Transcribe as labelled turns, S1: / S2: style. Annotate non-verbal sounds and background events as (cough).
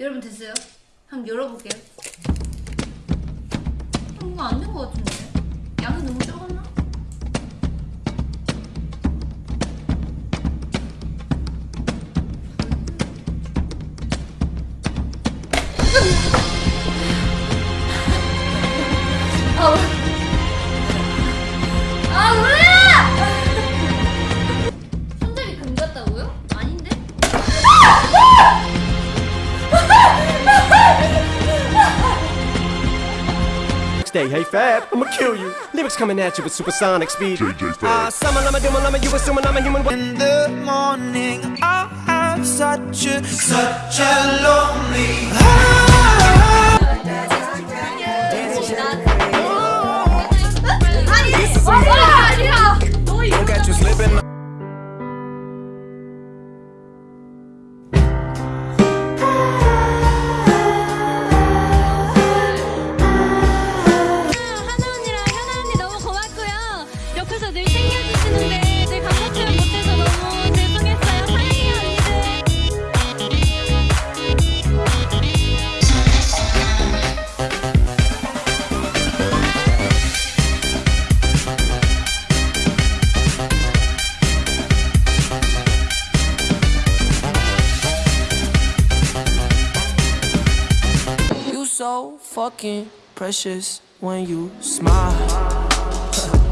S1: 여러분 됐어요? 한번 열어볼게요. 어, 뭔가 안된 것 같은데? 양이 너무 적었나?
S2: stay. Hey, Fab, I'ma kill you. Lyrics coming at you with supersonic speed. JJ Fad. Ah, uh, summer, I'm a doom, you assuming I'm a human.
S3: In the morning, I have such a, such a lonely
S4: heart. This is 옆에서 늘 챙겨주시는데 늘 감사 표현 못해서 너무 죄송했어요. 사랑해요 언니들.
S3: You so fucking precious when you smile. (laughs)